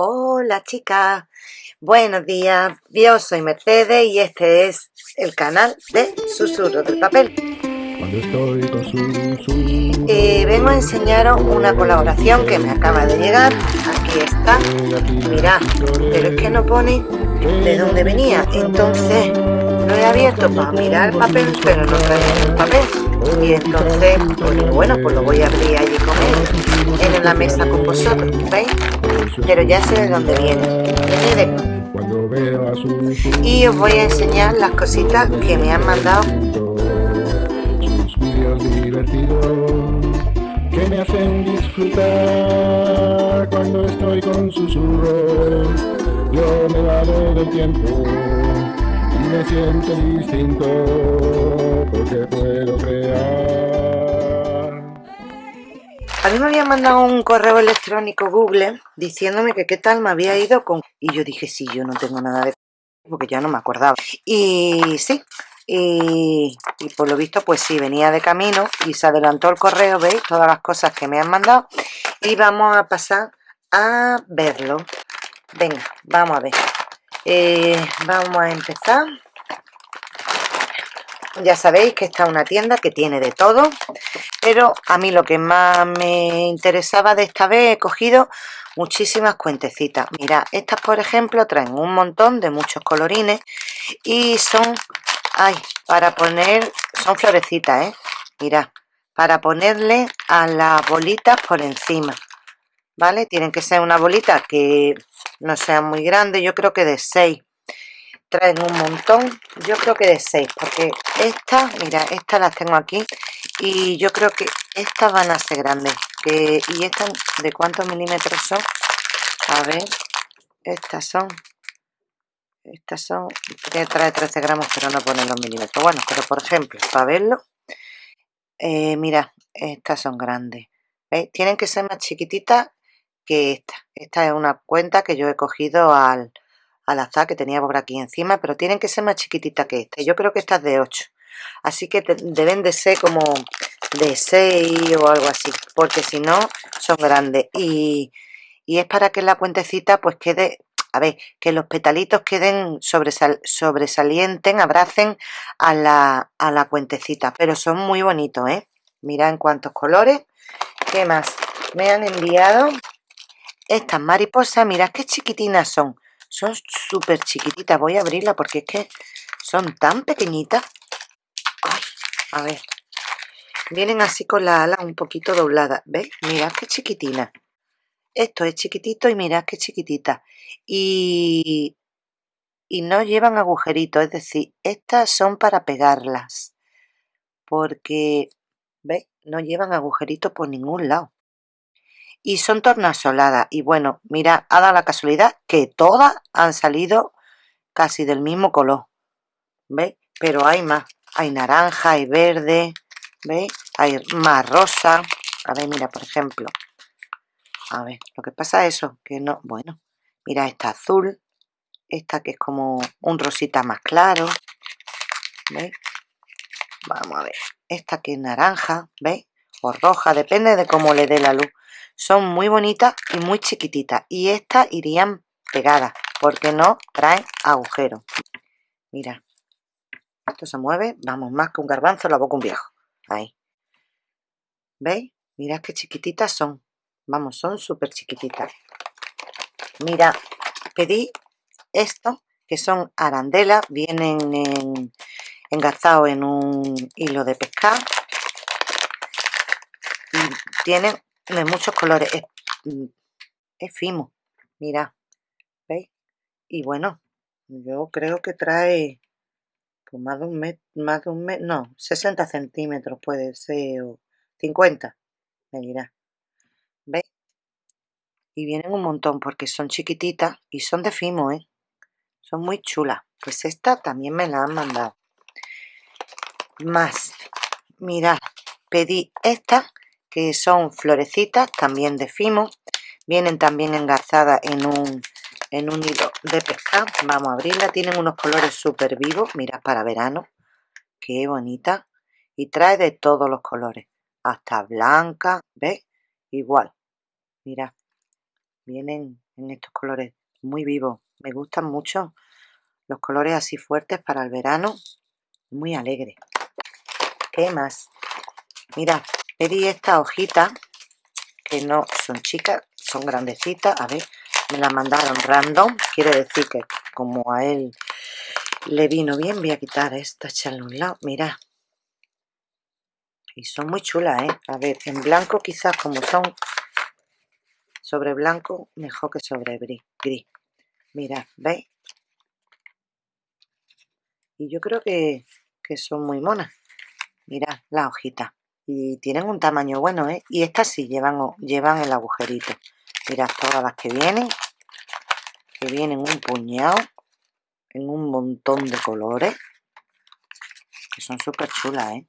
Hola chicas, buenos días, yo soy Mercedes y este es el canal de Susurro del Papel. Eh, vengo a enseñaros una colaboración que me acaba de llegar, aquí está, mirad, pero es que no pone de dónde venía, entonces lo he abierto para mirar el papel, pero no trae el papel, y entonces, bueno, pues lo voy a abrir allí con él, en la mesa con vosotros, ¿veis? pero ya sé de dónde viene. Y os voy a enseñar las cositas que me han mandado. que me hacen disfrutar cuando estoy con susurros. Yo me dado del tiempo me siento distinto porque puedo crear. A mí me había mandado un correo electrónico Google diciéndome que qué tal me había ido con... Y yo dije, sí, yo no tengo nada de... porque ya no me acordaba. Y sí, y, por lo visto pues sí, venía de camino y se adelantó el correo, ¿veis? Todas las cosas que me han mandado. Y vamos a pasar a verlo. Venga, vamos a ver. Eh, vamos a empezar. Ya sabéis que esta es una tienda que tiene de todo pero a mí lo que más me interesaba de esta vez he cogido muchísimas cuentecitas. Mira estas por ejemplo traen un montón de muchos colorines y son ay para poner son florecitas eh mira para ponerle a las bolitas por encima vale tienen que ser una bolita que no sea muy grande yo creo que de 6 traen un montón yo creo que de 6 porque estas mira estas las tengo aquí y yo creo que estas van a ser grandes que y estas de cuántos milímetros son a ver estas son estas son que trae 13 gramos pero no pone los milímetros. Bueno pero por ejemplo para verlo eh, mira estas son grandes. ¿Veis? tienen que ser más chiquititas que esta esta es una cuenta que yo he cogido al al azar que tenía por aquí encima, pero tienen que ser más chiquititas que esta. Yo creo que esta es de 8. Así que deben de ser como de 6 o algo así, porque si no son grandes. Y, es para que la cuentecita pues quede, a ver, que los petalitos queden sobresal, sobresalienten, abracen a la, a la cuentecita. Pero son muy bonitos, ¿eh? Mirad en cuántos colores. ¿Qué más? Me han enviado estas mariposas, mirad qué chiquitinas son son súper chiquititas. Voy a abrirla porque es que son tan pequeñitas. a ver. Vienen así con la ala un poquito doblada. ¿Veis? Mirad qué chiquitina. Esto es chiquitito y mirad qué chiquitita. Y, y no llevan agujeritos. Es decir, estas son para pegarlas. Porque, ¿veis? No llevan agujeritos por ningún lado y son tornasoladas. Y bueno, mira, ha dado la casualidad que todas han salido casi del mismo color. ¿Veis? Pero hay más. Hay naranja, hay verde, ¿veis? Hay más rosa. A ver, mira, por ejemplo. A ver, lo que pasa es eso, que no... Bueno, mira esta azul. Esta que es como un rosita más claro. ¿Veis? Vamos a ver. Esta que es naranja, ¿veis? O roja, depende de cómo le dé la luz. Son muy bonitas y muy chiquititas y estas irían pegadas porque no traen agujeros. Mira esto se mueve vamos más que un garbanzo la boca un viejo. Ahí. ¿veis? mirad qué chiquititas son. Vamos son súper chiquititas. Mira pedí esto que son arandelas vienen en, en un hilo de pescar tienen de muchos colores. Es, mm, fimo, mira, ¿veis? Y bueno, yo creo que trae pues más de un metro, más de un metro, no, 60 centímetros puede ser, o 50, me dirá. ¿Veis? Y vienen un montón porque son chiquititas y son de fimo, ¿eh? Son muy chulas. Pues esta también me la han mandado. Más, mirad, pedí esta son florecitas también de fimo vienen también engarzadas en un en un hilo de pescar vamos a abrirla tienen unos colores súper vivos mirad para verano qué bonita y trae de todos los colores hasta blanca ¿ves? igual mira vienen en estos colores muy vivos. Me gustan mucho los colores así fuertes para el verano. Muy alegre. ¿Qué más? Mira, pedí esta hojita que no son chicas, son grandecitas. A ver, me la mandaron random. Quiere decir que como a él le vino bien, voy a quitar esta, echarle un lado. Mira. Y son muy chulas, ¿eh? A ver, en blanco quizás como son sobre blanco, mejor que sobre gris. Mirad, ¿veis? Y yo creo que, que son muy monas. Mirad la hojita. Y tienen un tamaño bueno, ¿eh? Y estas sí llevan, llevan el agujerito. Mirad todas las que vienen. Que vienen un puñado. En un montón de colores. Que son súper chulas, ¿eh?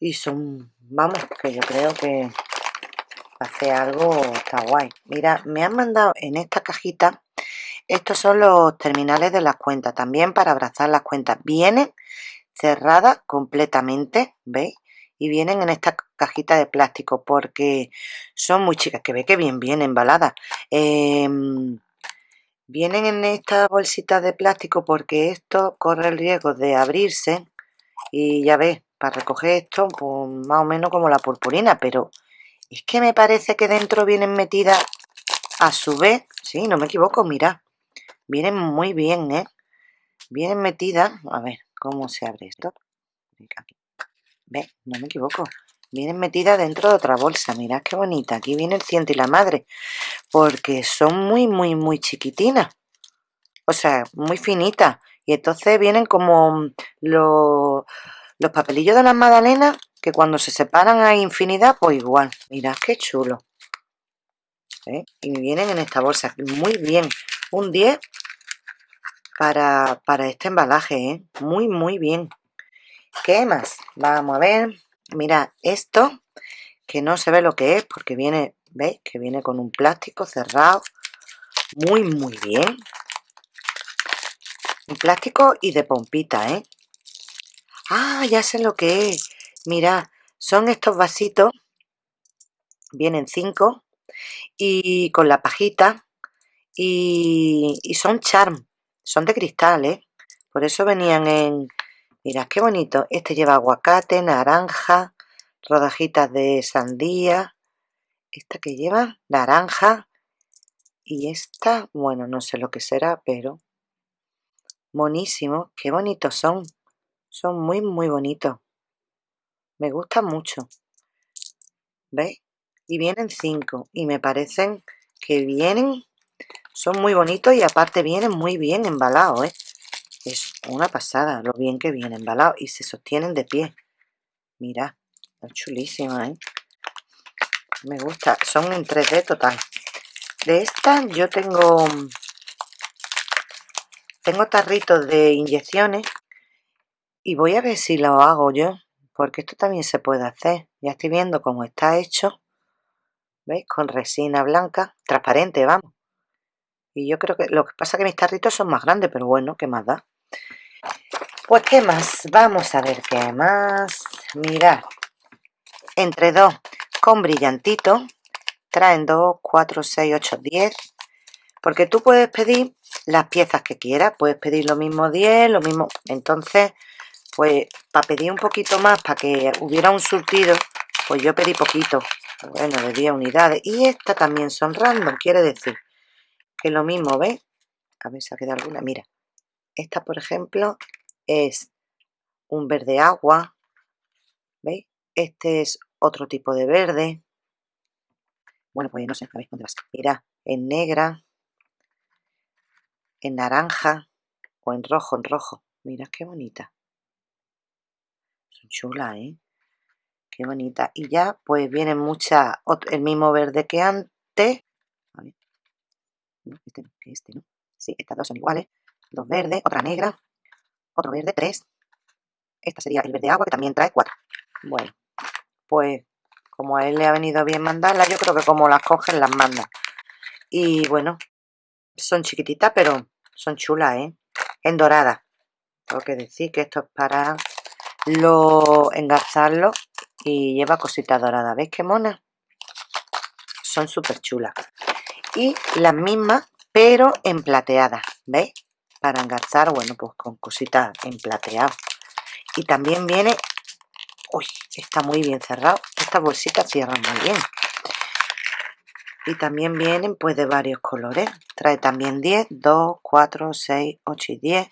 Y son, vamos, que yo creo que hacer algo está guay. Mira, me han mandado en esta cajita, estos son los terminales de las cuentas, también para abrazar las cuentas. Vienen cerradas completamente, ¿veis? Y vienen en esta cajita de plástico porque son muy chicas, que ve que bien vienen embaladas. Em, vienen en esta bolsita de plástico porque esto corre el riesgo de abrirse y ya ves, para recoger esto, pues más o menos como la purpurina, pero es que me parece que dentro vienen metidas a su vez, sí, no me equivoco, mira, vienen muy bien, ¿eh? Vienen metidas, a ver, ¿cómo se abre esto? Ve, no me equivoco. Vienen metidas dentro de otra bolsa, mirad qué bonita. Aquí viene el ciento y la madre, porque son muy, muy, muy chiquitinas. O sea, muy finitas. Y entonces vienen como los los papelillos de las magdalenas, que cuando se separan hay infinidad, pues igual. Mirad qué chulo. ¿Eh? Y vienen en esta bolsa. Muy bien. Un 10 para, para este embalaje. ¿eh? Muy, muy bien. ¿Qué más? Vamos a ver. Mirad, esto, que no se ve lo que es, porque viene, ¿veis? Que viene con un plástico cerrado. Muy, muy bien. Un plástico y de pompita, ¿eh? Ah, ya sé lo que es. Mira, son estos vasitos. Vienen cinco. Y con la pajita. Y, son charm. Son de cristal, ¿eh? Por eso venían en... Mira, qué bonito. Este lleva aguacate, naranja, rodajitas de sandía. Esta que lleva naranja. Y esta, bueno, no sé lo que será, pero... Monísimo. Qué bonitos son. Son muy, muy bonitos. Me gustan mucho. ¿Veis? Y vienen cinco. Y me parecen que vienen... Son muy bonitos y aparte vienen muy bien embalados, ¿eh? Es una pasada lo bien que vienen embalados. Y se sostienen de pie. Mira, es chulísima, ¿eh? Me gusta. Son en 3D total. De estas yo tengo... Tengo tarritos de inyecciones y voy a ver si lo hago yo, porque esto también se puede hacer. Ya estoy viendo cómo está hecho. ¿Veis? Con resina blanca, transparente, vamos. Y yo creo que lo que pasa es que mis tarritos son más grandes, pero bueno, ¿qué más da? Pues, ¿qué más? Vamos a ver qué más. Mirad, entre dos con brillantito, traen 2, 4, 6, 8, 10. Porque tú puedes pedir las piezas que quieras, puedes pedir lo mismo 10, lo mismo... Entonces, pues para pedir un poquito más, para que hubiera un surtido, pues yo pedí poquito, bueno, de 10 unidades. Y estas también son random, quiere decir que lo mismo, ¿ves? A ver si ha quedado alguna, mira. Esta, por ejemplo, es un verde agua, ¿veis? Este es otro tipo de verde. Bueno, pues no sé, a ver dónde vas. Mira, en negra, en naranja o en rojo, en rojo. Mira qué bonita chula, ¿eh? Qué bonita. Y ya, pues viene mucha, el mismo verde que antes. Este este no. Sí, estas dos son iguales. Dos verdes, otra negra, otro verde, tres. Esta sería el verde agua, que también trae cuatro. Bueno, pues como a él le ha venido bien mandarla, yo creo que como las cogen, las mandan. Y bueno, son chiquititas, pero son chulas, ¿eh? En dorada. Tengo que decir que esto es para lo engarzarlo y lleva cositas doradas. ¿Veis qué mona? Son súper chulas. Y las mismas pero en plateada ¿veis? para engarzar bueno pues con cositas en plateado. Y también viene uy está muy bien cerrado. Estas bolsitas cierran muy bien. Y también vienen pues de varios colores. Trae también 10 2 4 6 8 y 10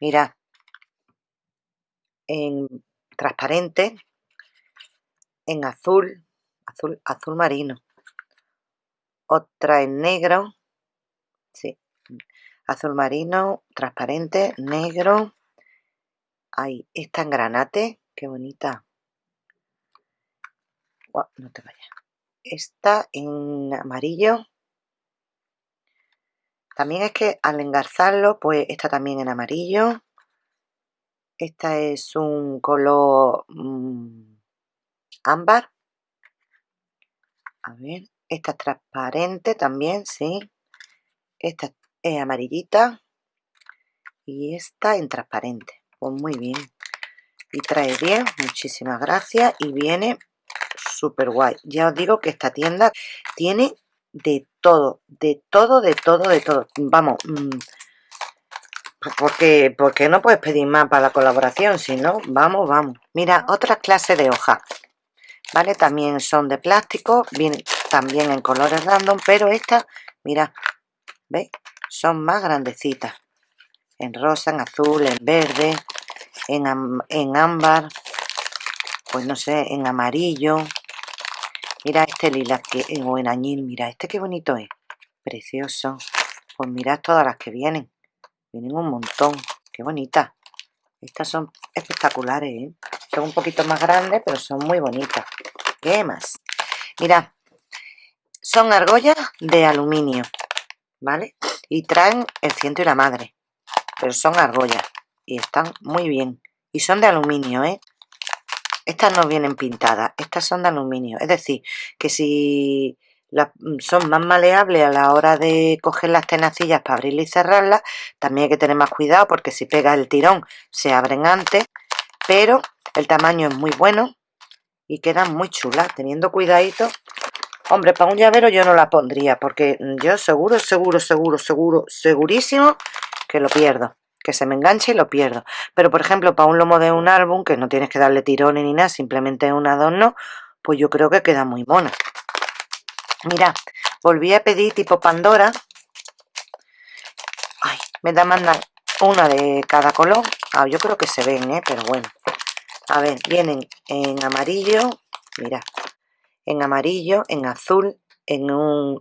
mira en transparente en azul azul azul marino otra en negro sí azul marino transparente negro. Ahí esta en granate qué bonita. No te vayas. Esta en amarillo. También es que al engarzarlo pues está también en amarillo. Esta es un color mm, ámbar. A ver esta es transparente también sí esta es amarillita. Y esta en transparente. Pues muy bien. Y trae bien muchísimas gracias. Y viene súper guay. Ya os digo que esta tienda tiene de todo de todo de todo de todo. Vamos mm, porque porque no puedes pedir más para la colaboración si no vamos vamos. Mira otra clase de hoja. Vale también son de plástico vienen también en colores random pero estas mira veis son más grandecitas en rosa en azul en verde en, en ámbar pues no sé en amarillo Mira este lila que o en añil, mira este qué bonito es. Precioso. Pues mirad todas las que vienen. Vienen un montón. Qué bonitas. Estas son espectaculares, ¿eh? Son un poquito más grandes, pero son muy bonitas. ¿Qué más? Mirad. Son argollas de aluminio, ¿vale? Y traen el ciento y la madre. Pero son argollas. Y están muy bien. Y son de aluminio, ¿eh? Estas no vienen pintadas, estas son de aluminio. Es decir, que si mm, son más maleables a la hora de coger las tenacillas para abrirlas y cerrarlas, también hay que tener más cuidado porque si pega el tirón se abren antes, pero el tamaño es muy bueno y quedan muy chulas, teniendo cuidadito. Hombre, para un llavero yo no la pondría porque yo seguro, seguro, seguro, seguro, segurísimo que lo pierdo que se me enganche y lo pierdo. Pero, por ejemplo, para un lomo de un álbum, que no tienes que darle tirones ni nada, simplemente un adorno, pues yo creo que queda muy mona. Mira, volví a pedir tipo Pandora. Ay, me da mandar una de cada color. Ah, yo creo que se ven, ¿eh? Pero bueno. A ver, vienen en amarillo, mira, en amarillo, en azul, en un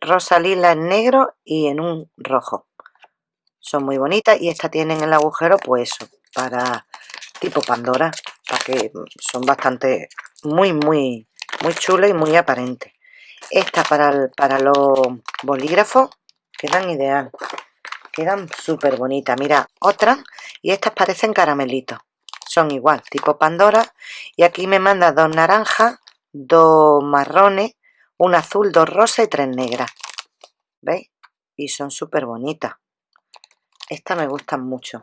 rosa lila en negro y en un rojo. Son muy bonitas y estas tienen el agujero pues eso para tipo Pandora para que son bastante muy muy muy chulas y muy aparentes. Estas para, para los bolígrafos quedan ideal quedan súper bonitas. Mira otras y estas parecen caramelitos son igual tipo Pandora y aquí me manda dos naranjas dos marrones un azul dos rosas y tres negras ¿veis? y son súper bonitas estas me gustan mucho.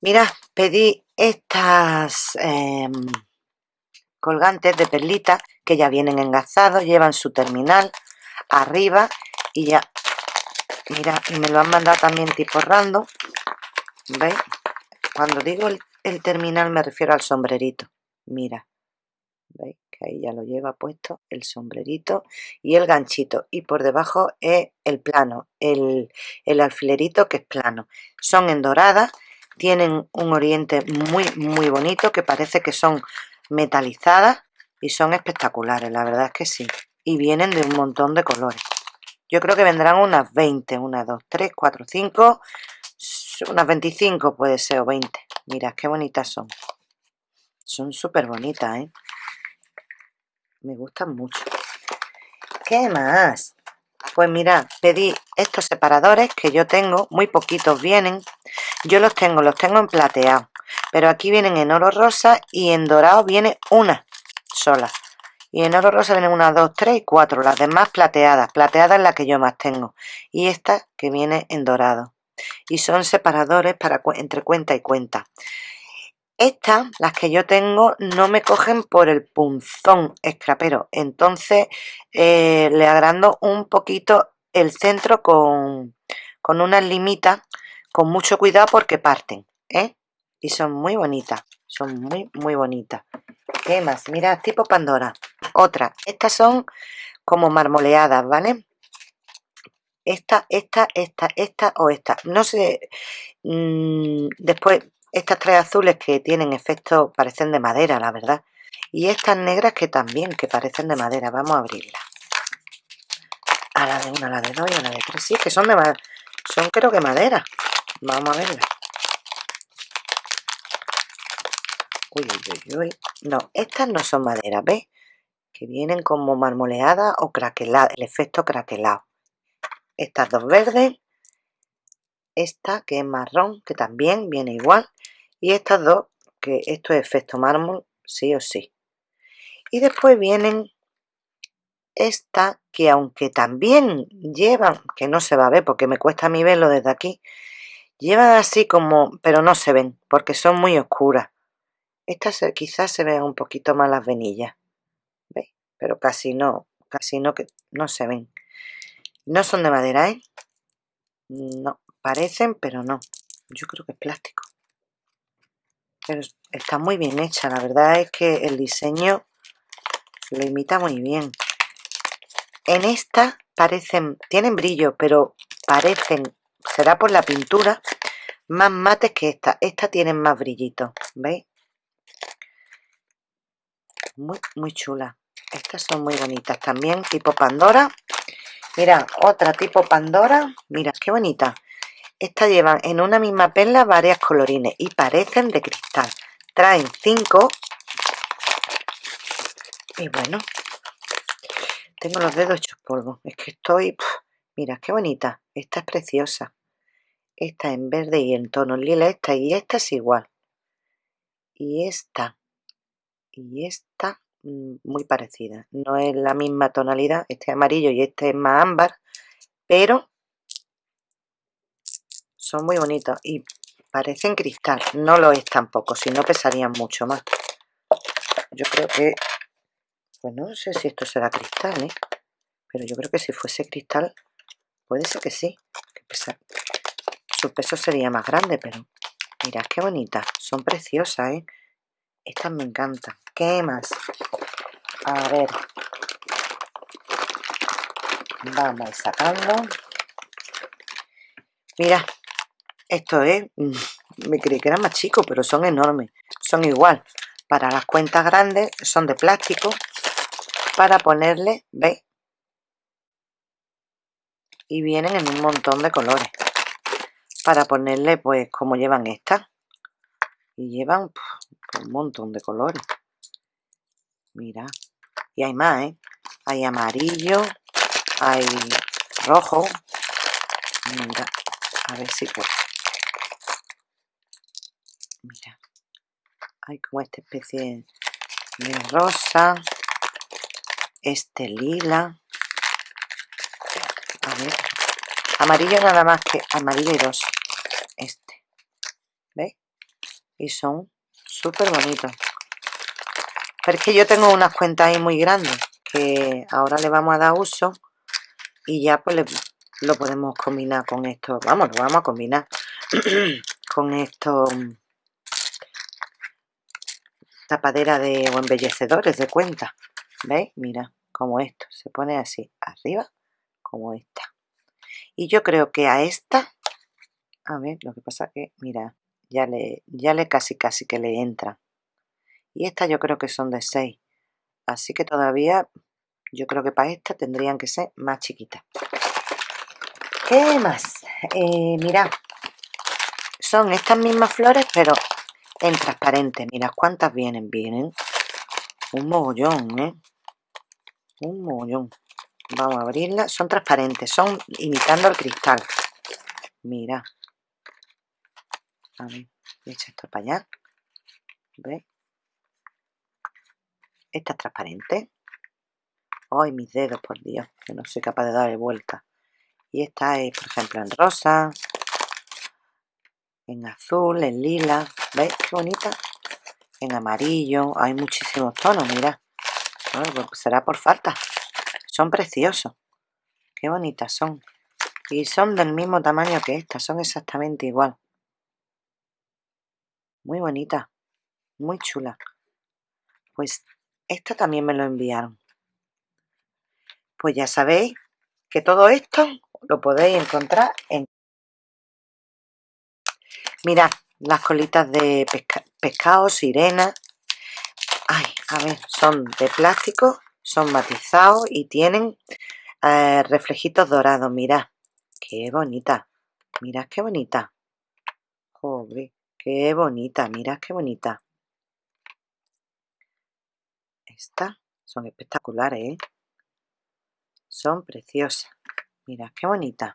Mira, pedí estas em, colgantes de perlitas que ya vienen engazados, llevan su terminal arriba y ya, mira, y me lo han mandado también tipo random, ¿veis? Cuando digo el terminal me refiero al sombrerito, mira, ¿veis? que ahí ya lo lleva puesto el sombrerito y el ganchito y por debajo es el plano, el, alfilerito que es plano. Son en dorada, tienen un oriente muy muy bonito que parece que son metalizadas y son espectaculares, la verdad es que sí. Y vienen de un montón de colores. Yo creo que vendrán unas 20, 1, 2, 3, 4, 5, unas 25 puede ser o 20. Mira, qué bonitas son. Son súper bonitas, ¿eh? Me gustan mucho. ¿qué más? pues mira, pedí estos separadores que yo tengo, muy poquitos vienen. Yo los tengo, los tengo en plateado pero aquí vienen en oro rosa y en dorado viene una sola. Y en oro rosa vienen una, dos, tres y cuatro las demás plateadas, plateada es la que yo más tengo. Y esta que viene en dorado. Y son separadores para entre cuenta y cuenta Estas, las que yo tengo, no me cogen por el punzón escrapero. Entonces eh, le agrando un poquito el centro con, con unas limitas, con mucho cuidado porque parten. ¿eh? Y son muy bonitas, son muy, muy bonitas. ¿Qué más? Mira, tipo Pandora. Otra, estas son como marmoleadas, ¿vale? Esta, esta, esta, esta o esta. No sé, mm, después estas tres azules que tienen efecto, parecen de madera, la verdad. Y estas negras que también, que parecen de madera. Vamos a abrirla. A la de una, a la de dos y a la de tres. Sí, que son de madera. Son creo que madera. Vamos a verla. Uy, uy, uy. No, estas no son madera, ¿ves? Que vienen como marmoleadas o craqueladas. El efecto craquelado. Estas dos verdes. Esta que es marrón, que también viene igual y estas dos que esto es efecto mármol sí o sí y después vienen esta que aunque también llevan que no se va a ver porque me cuesta a mí verlo desde aquí llevan así como pero no se ven porque son muy oscuras estas quizás se vean un poquito más las venillas ¿veis? pero casi no casi no que no se ven no son de madera ¿eh? no parecen pero no yo creo que es plástico pero está muy bien hecha, la verdad es que el diseño lo imita muy bien. En esta parecen, tienen brillo, pero parecen, será por la pintura, más mates que esta. Esta tienen más brillito, ¿veis? Muy, muy chula. Estas son muy bonitas también, tipo Pandora. Mira, otra tipo Pandora. Mira, qué bonita. Estas llevan en una misma perla varias colorines y parecen de cristal. Traen cinco. Y bueno, tengo los dedos hechos polvo. Es que estoy... mira, qué bonita. Esta es preciosa. Esta en verde y en tono lila. Esta y esta es igual. Y esta. Y esta mm, muy parecida. No es la misma tonalidad. Este es amarillo y este es más ámbar. Pero son muy bonitos y parecen cristal. No lo es tampoco, si no pesarían mucho más. Yo creo que... Pues no sé si esto será cristal, ¿eh? Pero yo creo que si fuese cristal, puede ser que sí. Su peso sería más grande, pero... Mirad qué bonitas. Son preciosas, ¿eh? Estas me encantan. ¿Qué más? A ver. Vamos sacando. Mira, esto es, mm, me creí que era más chico, pero son enormes. Son igual. Para las cuentas grandes son de plástico. Para ponerle, ¿veis? Y vienen en un montón de colores. Para ponerle, pues, como llevan estas. Y llevan un montón de colores. Mira. Y hay más, ¿eh? Hay amarillo, hay rojo. A ver si puedo. Mira, hay como esta especie de rosa, este lila, a ver, amarillo nada más que amarillo y rosa, este, ¿veis? Y son súper bonitos. Pero es que yo tengo unas cuentas ahí muy grandes que ahora le vamos a dar uso y ya pues lo podemos combinar con esto. Vamos, lo vamos a combinar con esto tapadera de o embellecedores de cuenta. ¿veis? mira como esto se pone así arriba como esta y yo creo que a esta a ver lo que pasa que mira ya le ya le casi casi que le entra. Y esta yo creo que son de 6 así que todavía yo creo que para esta tendrían que ser más chiquitas. ¿qué más? Eh, mira son estas mismas flores pero en transparente. Mira cuántas vienen. Vienen un mogollón, ¿eh? Un mogollón. Vamos a abrirla. Son transparentes. Son imitando el cristal. Mira. A ver. Echa esto para allá. ¿Ves? Esta es transparente. Ay, mis dedos, por Dios. Que no soy capaz de darle vuelta. Y esta es, por ejemplo, en rosa. En azul, en lila. ¿Veis qué bonita? en amarillo, hay muchísimos tonos, mira. Pues será por falta. Son preciosos. Qué bonitas son. Y son del mismo tamaño que estas, son exactamente igual. Muy bonita, muy chula. Pues esta también me lo enviaron. Pues ya sabéis que todo esto lo podéis encontrar en... Mirad, las colitas de pescado, sirena. Ay, a ver, son de plástico, son matizados y tienen eh, reflejitos dorados. Mirad, qué bonita. Mirad qué bonita. Joder, qué bonita, mirad qué bonita. Estas son espectaculares, ¿eh? Son preciosas. Mirad qué bonita.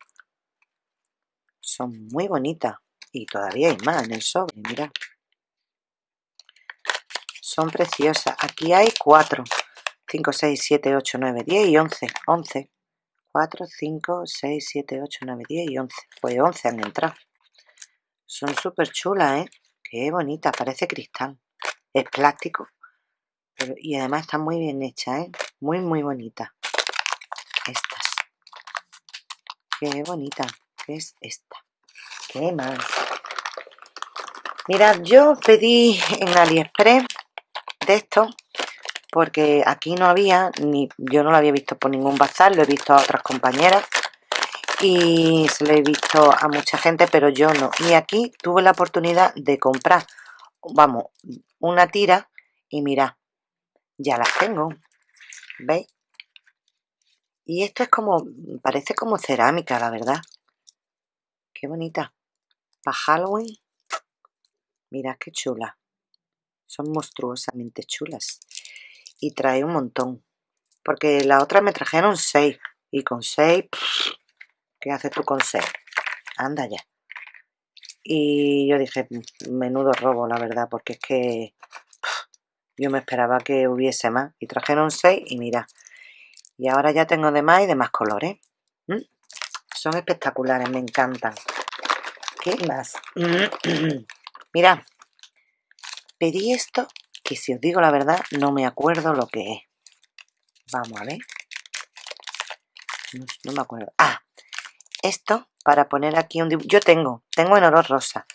Son muy bonitas. Y todavía hay más en el sobre, mirad. Son preciosas. Aquí hay cuatro. 5, 6, 7, 8, 9, 10 y 11. 11. 4, 5, 6, 7, 8, 9, 10 y 11. Pues 11 han entrado. Son súper chulas, ¿eh? Qué bonita, parece cristal. Es plástico. y además está muy bien hecha, ¿eh? Muy, muy bonita. Estas. Qué bonita. ¿Qué es esta? ¿Qué más? Mirad, yo pedí en AliExpress de esto porque aquí no había, ni yo no lo había visto por ningún bazar, lo he visto a otras compañeras y se lo he visto a mucha gente, pero yo no. Y aquí tuve la oportunidad de comprar, vamos, una tira y mirad, ya las tengo, ¿veis? Y esto es como, parece como cerámica, la verdad. Qué bonita. Para Halloween Mirad qué chula. Son monstruosamente chulas. Y trae un montón. Porque la otra me trajeron seis. Y con seis, ¿qué haces tú con seis? Anda ya. Y yo dije, menudo robo, la verdad, porque es que yo me esperaba que hubiese más. Y trajeron seis y mira. Y ahora ya tengo de más y de más colores. Son espectaculares, me encantan. ¿Qué más? Mira, pedí esto que si os digo la verdad no me acuerdo lo que es. Vamos a ver. No, me acuerdo. Ah, esto para poner aquí un dibujo. Yo tengo, tengo en oro rosa,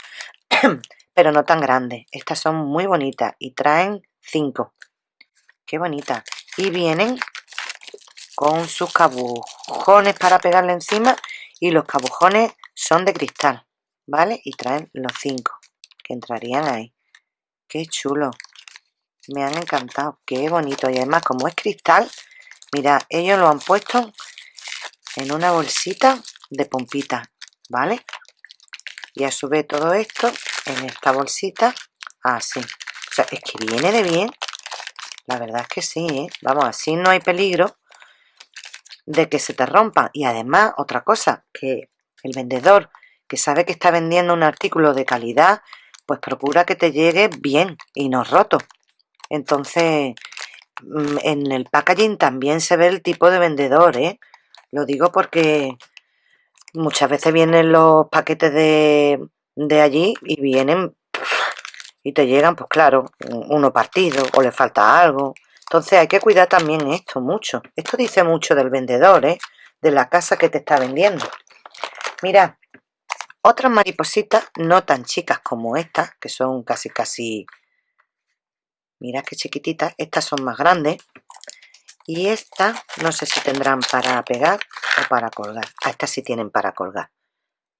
pero no tan grande. Estas son muy bonitas y traen cinco. Qué bonita. Y vienen con sus cabujones para pegarle encima y los cabujones son de cristal, ¿vale? Y traen los cinco que entrarían ahí. ¡Qué chulo! Me han encantado. ¡Qué bonito! Y además, como es cristal, mira, ellos lo han puesto en una bolsita de pompita, ¿vale? Y a su vez todo esto en esta bolsita, así. o sea, es que viene de bien. La verdad es que sí, ¿eh? Vamos, así no hay peligro de que se te rompa. Y además, otra cosa, que el vendedor que sabe que está vendiendo un artículo de calidad pues procura que te llegue bien y no roto. Entonces, mm, en el packaging también se ve el tipo de vendedor, ¿eh? Lo digo porque muchas veces vienen los paquetes de, de allí y vienen y te llegan, pues claro, uno partido o le falta algo. Entonces hay que cuidar también esto mucho. Esto dice mucho del vendedor, ¿eh? De la casa que te está vendiendo. Mira, otras maripositas no tan chicas como estas, que son casi casi... Mirad qué chiquititas. Estas son más grandes. Y estas no sé si tendrán para pegar o para colgar. Ah, estas sí tienen para colgar.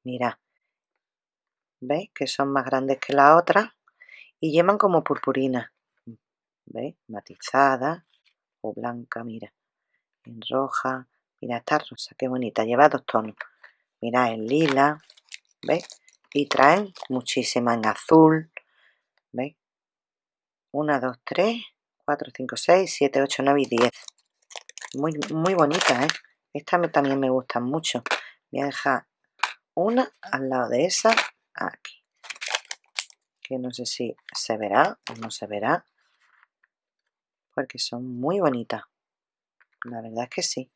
Mirad. ¿Veis? Que son más grandes que la otra. Y llevan como purpurina. ¿Veis? Matizada o blanca, mira. En roja. Mira, esta rosa, qué bonita. Lleva dos tonos. Mira, en lila. ¿Veis? Y traen muchísimas en azul, ¿veis? 1, 2, 3, 4, 5, 6, 7, 8, 9 y 10. Muy, muy bonita, ¿eh? Esta también me gustan mucho. Voy a dejar una al lado de esa, aquí. Que no sé si se verá o no se verá. Porque son muy bonitas. La verdad es que sí.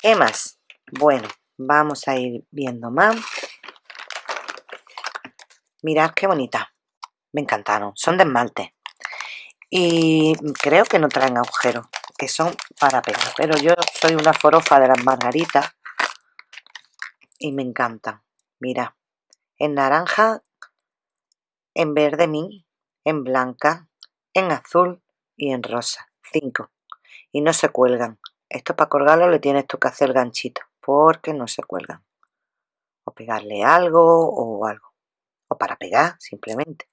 ¿Qué más? Bueno, vamos a ir viendo más. Mirad qué bonita. me encantaron, son de esmalte. Y creo que no traen agujeros que son para pegar. Pero yo soy una forofa de las margaritas y me encantan. Mira en naranja en verde min en blanca en azul y en rosa. 5 y no se cuelgan. Esto para colgarlo le tienes tú que hacer ganchito porque no se cuelgan. O pegarle algo o algo para pegar simplemente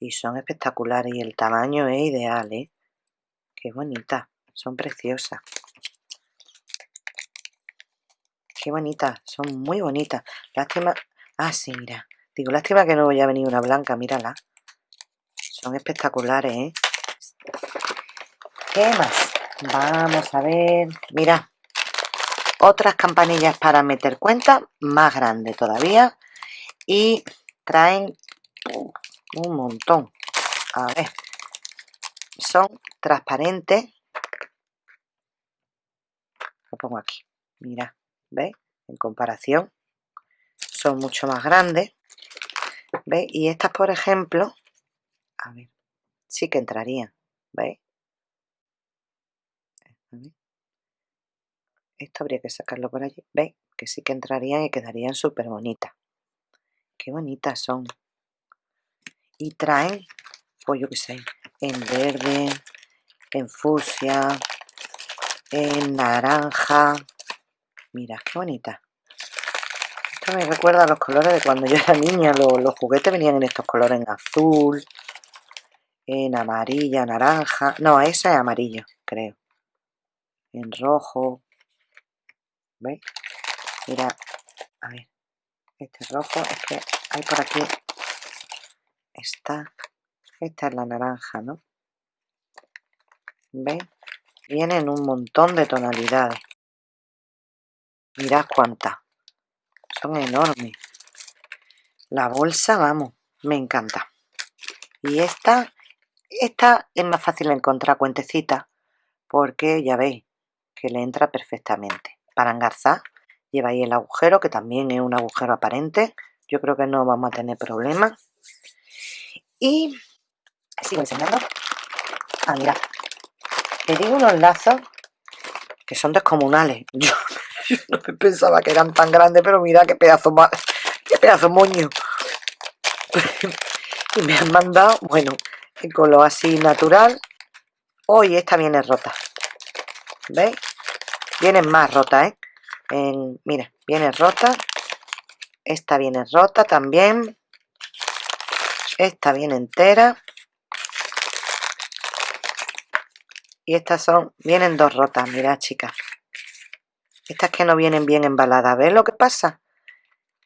y son espectaculares y el tamaño es ideal, ¿eh? Qué bonita, son preciosas. Qué bonitas, son muy bonitas. Lástima... Ah, sí, mira. Digo, lástima que no voy a venir una blanca, mírala. Son espectaculares, ¿eh? ¿Qué más? Vamos a ver... Mira. Otras campanillas para meter cuenta, más grande todavía. Y traen un montón a ver son transparentes lo pongo aquí mira ¿veis? en comparación son mucho más grandes ¿veis? y estas por ejemplo a ver sí que entrarían ¿veis? esto habría que sacarlo por allí ¿veis? que sí que entrarían y quedarían súper bonitas qué bonitas son y traen, pues yo qué sé, en verde, en fucsia, en naranja. Mira, qué bonita. Esto me recuerda a los colores de cuando yo era niña. Los, juguetes venían en estos colores, en azul, en amarilla, naranja. No, ese es amarillo, creo. En rojo. ¿Veis? Mira, a ver. Este rojo es que hay por aquí esta, esta es la naranja, ¿no? ¿Veis? Vienen un montón de tonalidades. Mirad cuántas. Son enormes. La bolsa, vamos, me encanta. Y esta, esta es más fácil encontrar cuentecita porque ya veis que le entra perfectamente. Para engarzar lleva ahí el agujero, que también es un agujero aparente. Yo creo que no vamos a tener problemas. Y sigo enseñando. Ah, mira. Digo unos lazos que son descomunales. Yo, no pensaba que eran tan grandes, pero mira qué pedazo, qué pedazo moño. y me han mandado, bueno, en color así natural. Hoy esta viene rota. ¿Veis? Viene más rota, ¿eh? Mira, viene rota. Esta viene rota también. Esta viene entera. Y estas son, vienen dos rotas, mirad chicas. Estas que no vienen bien embaladas. ¿Ves lo que pasa?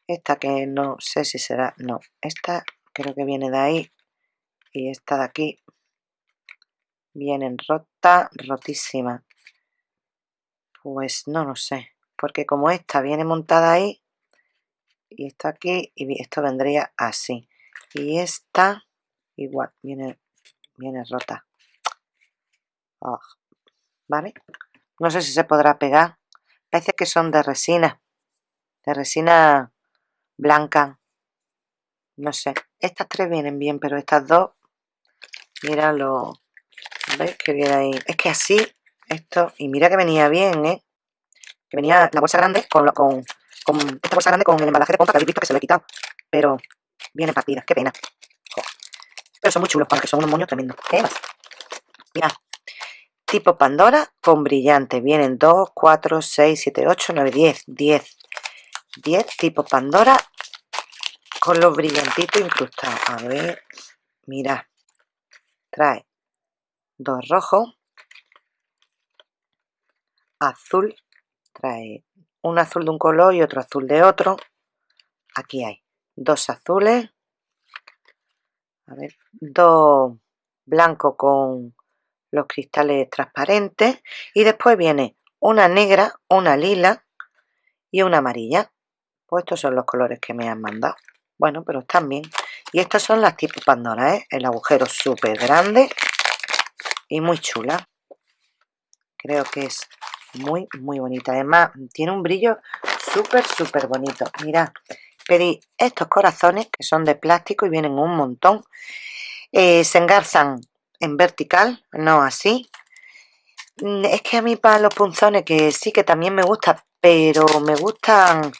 Esta que no sé si será... No, esta creo que viene de ahí. Y esta de aquí. Vienen rota, rotísima. Pues no lo sé. Porque como esta viene montada ahí. Y esta aquí. Y esto vendría así. Y esta igual viene viene rota. Ah, vale no sé si se podrá pegar. Parece que son de resina de resina blanca. No sé. Estas tres vienen bien pero estas dos mira lo veis que viene ahí es que así esto y mira que venía bien eh que venía la bolsa grande con, lo, con, con esta bolsa grande con el embalaje de pompa que habéis visto que se lo he quitado pero Viene partida, qué pena. Pero son muy chulos para que son unos moños tremendos. ¿Qué más? Mira. Tipo Pandora con brillante. Vienen 2, 4, 6, 7, 8, 9, 10. 10. 10 tipo Pandora con los brillantitos incrustados. A ver. Mira. Trae dos rojos. Azul. Trae un azul de un color y otro azul de otro. Aquí hay dos azules, a ver, dos blancos con los cristales transparentes y después viene una negra, una lila y una amarilla. Pues estos son los colores que me han mandado. Bueno, pero están bien. Y estas son las tipo Pandora, ¿eh? El agujero súper grande y muy chula. Creo que es muy, muy bonita. Además, tiene un brillo súper, súper bonito. Mira, pedí estos corazones que son de plástico y vienen un montón eh, se engarzan en vertical no así mm, es que a mí para los punzones que sí que también me gusta pero me gustan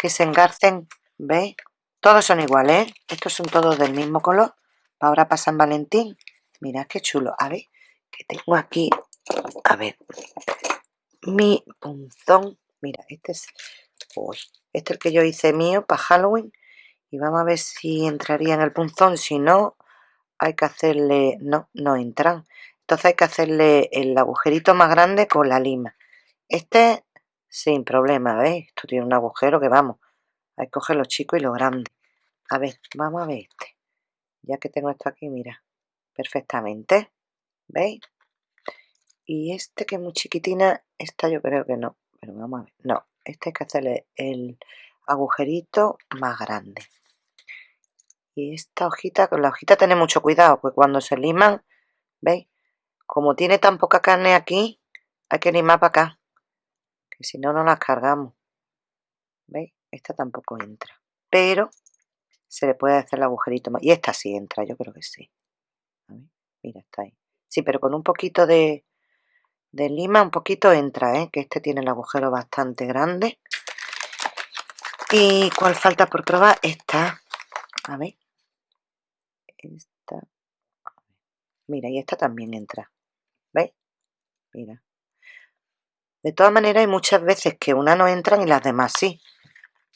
que se engarcen ¿veis? todos son iguales ¿eh? estos son todos del mismo color ahora para San Valentín mirad qué chulo a ver que tengo aquí a ver mi punzón. Mira este es este es el que yo hice mío para Halloween y vamos a ver si entraría en el punzón. Si no hay que hacerle no no entran. Entonces hay que hacerle el agujerito más grande con la lima. Este sin problema ¿veis? esto tiene un agujero que vamos hay que coger lo chico y lo grande a ver vamos a ver este. Ya que tengo esto aquí mira perfectamente ¿veis? Y este que es muy chiquitina esta yo creo que no pero vamos a ver. No este hay que hacerle el agujerito más grande. Y esta hojita con la hojita tener mucho cuidado pues cuando se liman veis como tiene tan poca carne aquí hay que limar para acá que si no no las cargamos veis esta tampoco entra pero se le puede hacer el agujerito más y esta sí entra yo creo que sí. Mira está ahí. Sí pero con un poquito de de lima un poquito entra, ¿eh? que este tiene el agujero bastante grande. ¿Y cuál falta por probar? Esta. A ver. Esta. Mira, y esta también entra. ¿Veis? Mira. De todas maneras, hay muchas veces que una no entran y las demás sí.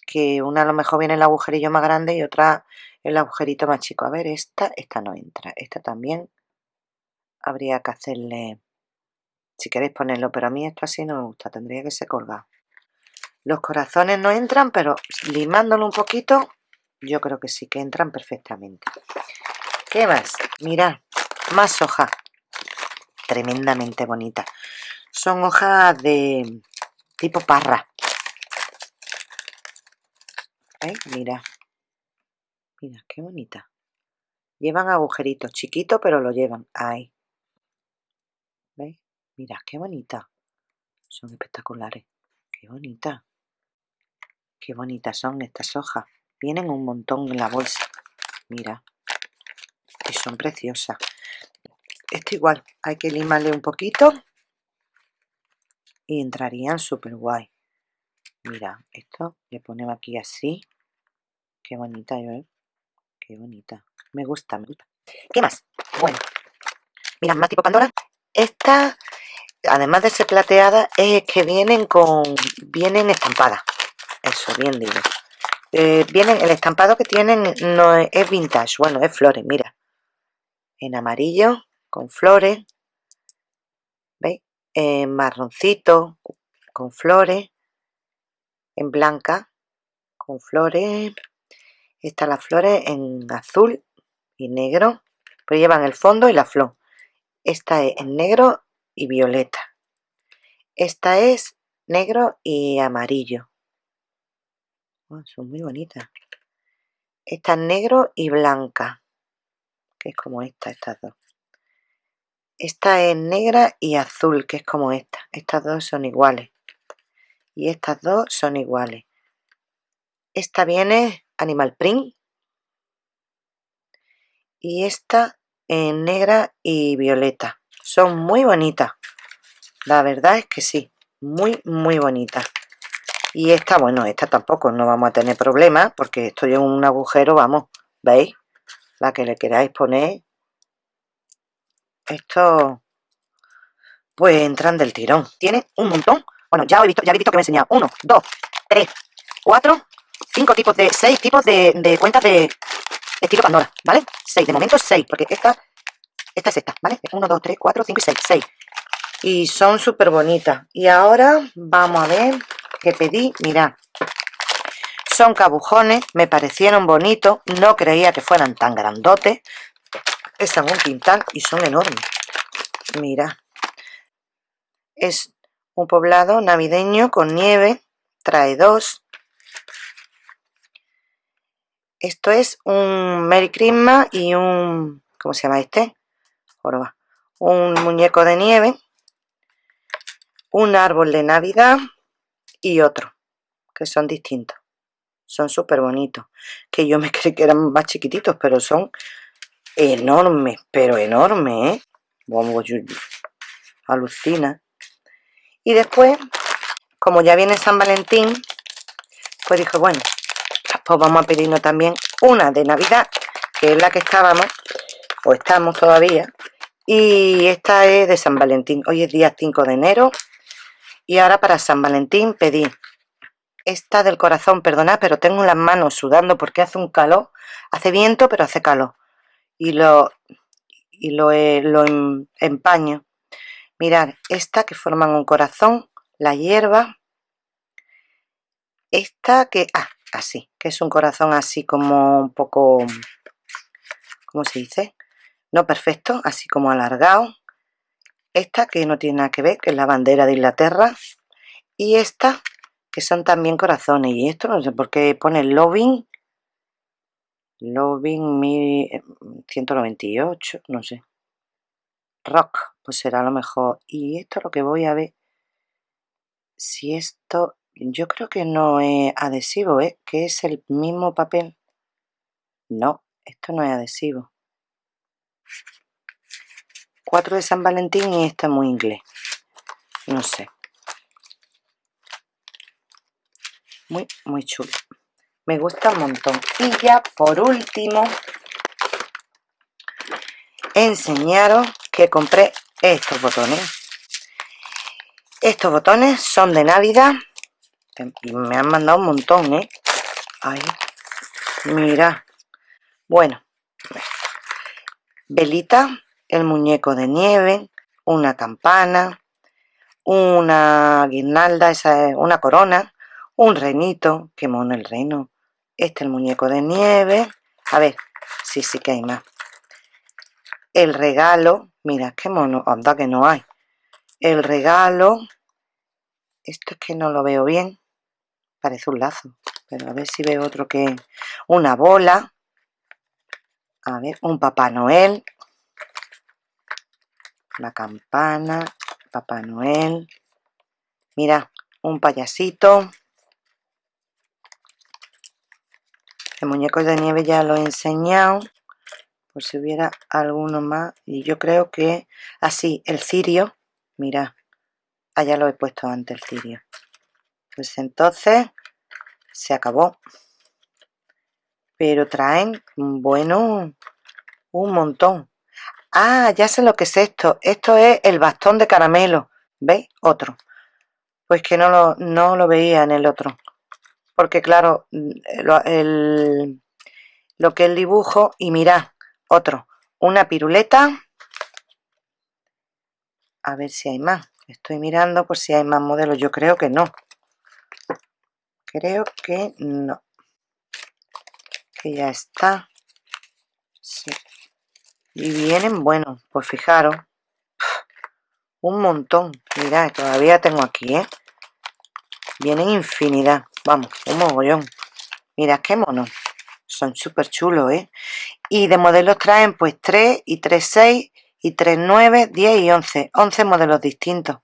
Que una a lo mejor viene el agujerillo más grande y otra el agujerito más chico. A ver, esta, esta no entra. Esta también habría que hacerle si queréis ponerlo, pero a mí esto así no me gusta, tendría que ser colgado. Los corazones no entran, pero limándolo un poquito, yo creo que sí que entran perfectamente. ¿Qué más? Mirad, más hojas. Tremendamente bonitas. Son hojas de tipo parra. ¿Veis? Mira. Mira, qué bonita. Llevan agujeritos chiquitos, pero lo llevan. Ahí. ¿Veis? Mira, qué bonita. Son espectaculares. Qué bonita. Qué bonitas son estas hojas. Vienen un montón en la bolsa. Mira. Y son preciosas. Esto igual. Hay que limarle un poquito. Y entrarían súper guay. Mira, esto le ponemos aquí así. Qué bonita, ¿eh? Qué bonita. Me gusta, me gusta. ¿Qué más? Bueno. Mira, más tipo Pandora. Esta además de ser plateada, es que vienen con vienen estampadas. Eso, bien digo. Eh, vienen, el estampado que tienen no es, vintage, bueno, es flores, mira. En amarillo, con flores. ¿Veis? En marroncito, con flores. En blanca, con flores. Están las flores en azul y negro. Pues llevan el fondo y la flor. Esta es en negro y violeta. Esta es negro y amarillo. Oh, son muy bonitas. Esta es negro y blanca, que es como esta, estas dos. Esta es negra y azul, que es como esta. Estas dos son iguales. Y estas dos son iguales. Esta viene animal print. Y esta en negra y violeta. Son muy bonitas. La verdad es que sí. Muy, muy bonitas. Y esta, bueno, esta tampoco no vamos a tener problemas porque estoy en un agujero, vamos, ¿veis? La que le queráis poner. Esto, pues entran del tirón. Tiene un montón. Bueno, ya he visto, ya habéis visto que me he. Uno, dos, tres, cuatro, cinco tipos de, seis tipos de, de cuentas de estilo Pandora, ¿vale? Seis, de momento seis, porque esta esta es esta, ¿vale? 1, 2, 3, 4, 5 y 6. 6. Y son súper bonitas. Y ahora vamos a ver qué pedí. Mirad. Son cabujones. Me parecieron bonitos. No creía que fueran tan grandotes. Están un quintal y son enormes. Mira. Es un poblado navideño con nieve. Trae dos. Esto es un Merry Christmas y un... ¿Cómo se llama este? Un muñeco de nieve, un árbol de Navidad y otro, que son distintos. son súper bonitos que yo me creí que eran más chiquititos pero son enormes pero enormes ¿eh? Alucina y después como ya viene San Valentín pues dije bueno pues vamos a pedirnos también una de Navidad que es la que estábamos o estamos todavía y esta es de San Valentín hoy es día 5 de enero y ahora para San Valentín pedí esta del corazón, perdonad, pero tengo las manos sudando porque hace un calor, hace viento, pero hace calor. Y lo, y lo, lo em, empaño. Mirad, esta que forman un corazón, la hierba. Esta que, ah, así, que es un corazón así como un poco, ¿cómo se dice? No perfecto, así como alargado. Esta que no tiene nada que ver, que es la bandera de Inglaterra. Y esta que son también corazones. Y esto no sé por qué pone Loving. Loving 198, eh, no sé. Rock, pues será lo mejor. Y esto lo que voy a ver. Si esto, yo creo que no es adhesivo, ¿eh? Que es el mismo papel. No, esto no es adhesivo. 4 de San Valentín y este es muy inglés. No sé. muy muy chulo me gusta un montón y ya por último enseñaros que compré estos botones estos botones son de navidad y me han mandado un montón ¿eh? Ahí. mira bueno velita el muñeco de nieve una campana una guirnalda esa es una corona un renito, qué mono el reno, este el muñeco de nieve, a ver, sí, sí que hay más, el regalo, mira, qué mono, anda que no hay, el regalo, esto es que no lo veo bien, parece un lazo, pero a ver si veo otro que, una bola, a ver, un Papá Noel, la campana, Papá Noel, mira, un payasito, El muñeco de nieve ya lo he enseñado. Por si hubiera alguno más. Y yo creo que... Así, el cirio. Mira. Allá lo he puesto antes el cirio. Pues entonces... Se acabó. Pero traen... Bueno... Un montón. Ah, ya sé lo que es esto. Esto es el bastón de caramelo. ¿Veis? Otro. Pues que no lo, no lo veía en el otro porque claro, lo, el, lo que el dibujo, y mirad, otro, una piruleta, a ver si hay más, estoy mirando por si hay más modelos, yo creo que no, creo que no, que ya está, sí. y vienen, bueno, pues fijaros, un montón, mirad, todavía tengo aquí, ¿eh? vienen infinidad Vamos, un mogollón. Mira qué mono. Son súper chulos, ¿eh? Y de modelos traen pues 3 y 3, 6 y 3, 9, 10 y 11. 11 modelos distintos.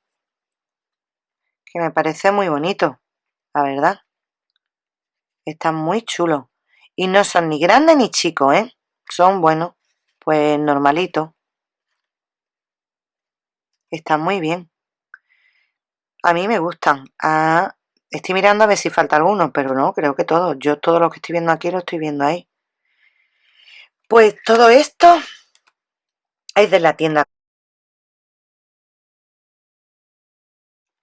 Que me parece muy bonito, la verdad. Están muy chulos. Y no son ni grandes ni chicos, ¿eh? Son, bueno, pues normalitos. Están muy bien. A mí me gustan. Ah, Estoy mirando a ver si falta alguno, pero no, creo que todo. Yo todo lo que estoy viendo aquí lo estoy viendo ahí. Pues todo esto es de la tienda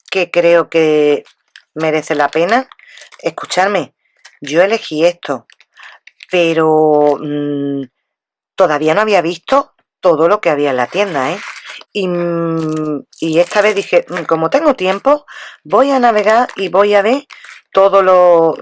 que creo que merece la pena. Escucharme, yo elegí esto, pero mm, todavía no había visto todo lo que había en la tienda, ¿eh? Y, esta vez dije, mm, como tengo tiempo, voy a navegar y voy a ver todo lo...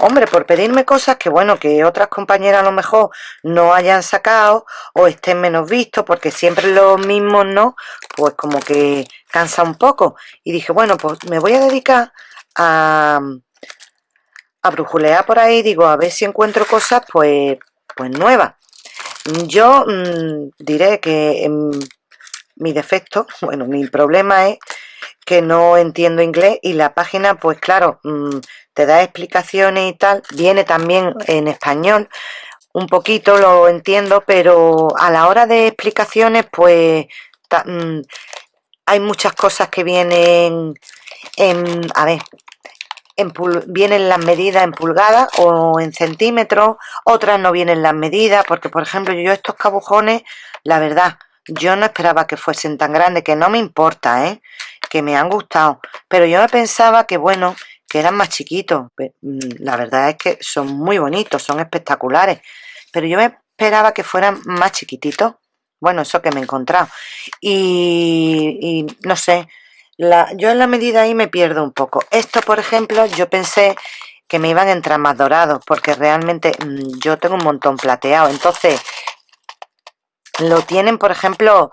Hombre, por pedirme cosas que, bueno, que otras compañeras a lo mejor no hayan sacado o estén menos vistos, porque siempre los mismos, ¿no? Pues como que cansa un poco. Y dije, bueno, pues me voy a dedicar a, a brujulear por ahí, digo, a ver si encuentro cosas, pues, pues nuevas. Yo mm, diré que mi defecto, bueno, mi problema es que no entiendo inglés y la página pues claro mm, te da explicaciones y tal viene también en español un poquito lo entiendo pero a la hora de explicaciones pues mm, hay muchas cosas que vienen en a ver en vienen las medidas en pulgadas o en centímetros otras no vienen las medidas porque por ejemplo yo estos cabujones la verdad yo no esperaba que fuesen tan grandes, que no me importa, ¿eh? Que me han gustado. Pero yo pensaba que, bueno, que eran más chiquitos. Mm, la verdad es que son muy bonitos, son espectaculares. Pero yo me esperaba que fueran más chiquititos. Bueno, eso que me he encontrado. Y, no sé, yo en la medida ahí me pierdo un poco. Esto, por ejemplo, yo pensé que me iban a entrar más dorados, porque realmente mm, yo tengo un montón plateado. Entonces, lo tienen, por ejemplo,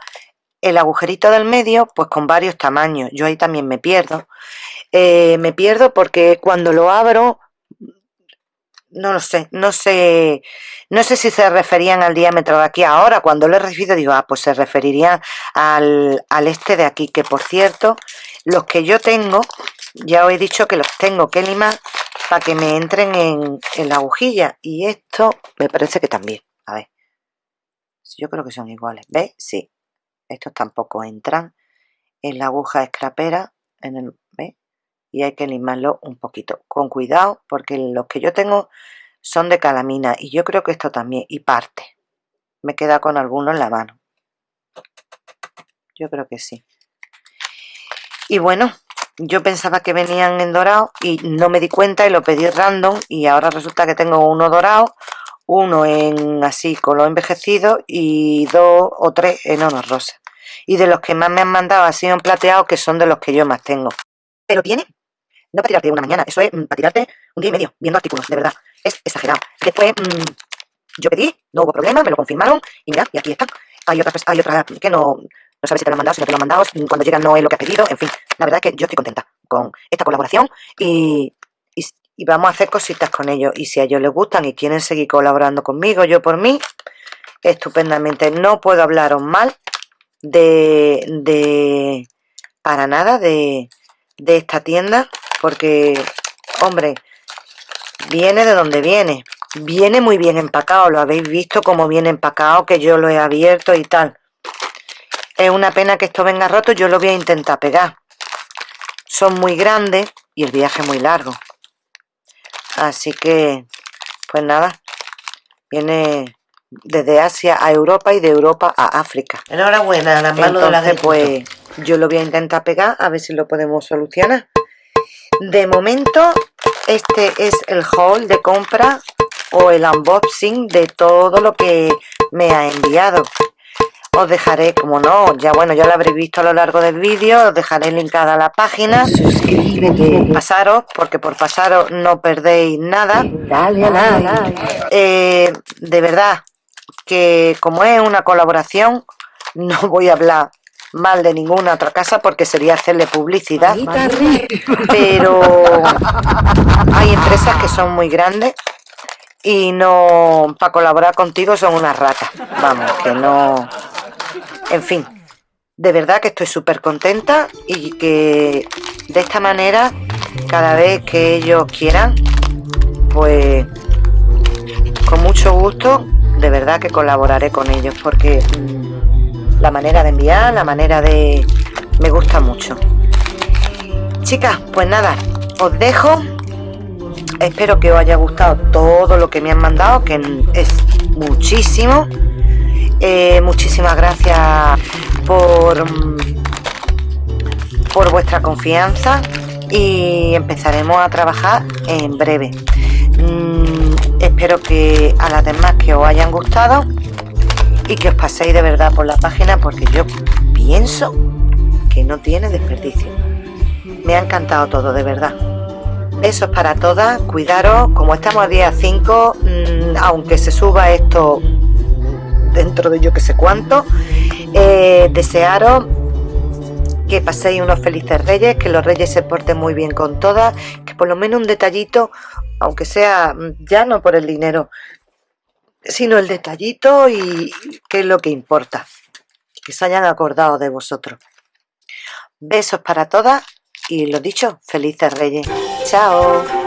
el agujerito del medio, pues con varios tamaños. Yo ahí también me pierdo. Eh, me pierdo porque cuando lo abro, no lo sé, no sé, no sé si se referían al diámetro de aquí. Ahora, cuando lo he recibido, digo, ah, pues se referirían al, al este de aquí, que por cierto, los que yo tengo, ya os he dicho que los tengo que limar para que me entren en, en la agujilla. Y esto me parece que también. A ver. Yo creo que son iguales. ¿Veis? Sí. Estos tampoco entran en la aguja escrapera. En el. Y hay que limarlo un poquito. Con cuidado, porque los que yo tengo son de calamina. Y yo creo que esto también. Y parte. Me queda con alguno en la mano. Yo creo que sí. Y bueno, yo pensaba que venían en dorado y no me di cuenta y lo pedí random y ahora resulta que tengo uno dorado uno en así color envejecido y dos o tres en oro rosa. Y de los que más me han mandado sido en plateado, que son de los que yo más tengo. Pero tiene, no para tirarte una mañana, eso es mm, para tirarte un día y medio viendo artículos, de verdad. Es exagerado. Después mm, yo pedí, no hubo problema, me lo confirmaron y mira, y aquí está. Hay otras, hay otras que no, no sabes si te lo han mandado, si no te lo han mandado, cuando llegan no es lo que has pedido, en fin. La verdad es que yo estoy contenta con esta colaboración y, y vamos a hacer cositas con ellos. Y si a ellos les gustan y quieren seguir colaborando conmigo, yo por mí, estupendamente. No puedo hablaros mal de, de para nada de, de esta tienda, porque, hombre, viene de donde viene. Viene muy bien empacado, lo habéis visto como viene empacado, que yo lo he abierto y tal. Es una pena que esto venga roto, yo lo voy a intentar pegar. Son muy grandes y el viaje muy largo. Así que, pues nada, viene desde Asia a Europa y de Europa a África. Enhorabuena, la mano de la pues yo lo voy a intentar pegar a ver si lo podemos solucionar. De momento, este es el haul de compra o el unboxing de todo lo que me ha enviado os dejaré, como no, ya bueno, ya lo habréis visto a lo largo del vídeo, os dejaré linkada la página. Suscríbete. Pasaros, porque por pasaros no perdéis nada. Dale a like. Eh, de verdad, que como es una colaboración, no voy a hablar mal de ninguna otra casa porque sería hacerle publicidad. Pero hay empresas que son muy grandes y no para colaborar contigo son unas ratas. Vamos que no. En fin, de verdad que estoy súper contenta y que de esta manera, cada vez que ellos quieran, pues con mucho gusto, de verdad que colaboraré con ellos porque mm, la manera de enviar, la manera de... me gusta mucho. Chicas, pues nada, os dejo. Espero que os haya gustado todo lo que me han mandado, que es muchísimo. Eh, muchísimas gracias por, por vuestra confianza y empezaremos a trabajar en breve. Mm, espero que a las demás que os hayan gustado y que os paséis de verdad por la página porque yo pienso que no tiene desperdicio. Me ha encantado todo, de verdad. Eso es para todas, cuidaros, como estamos a día 5, mm, aunque se suba esto dentro de yo que sé cuánto. Eh, desearos que paséis unos felices reyes, que los reyes se porten muy bien con todas, que por lo menos un detallito, aunque sea ya no por el dinero, sino el detallito y que es lo que importa, que se hayan acordado de vosotros. Besos para todas y lo dicho, felices reyes. Chao.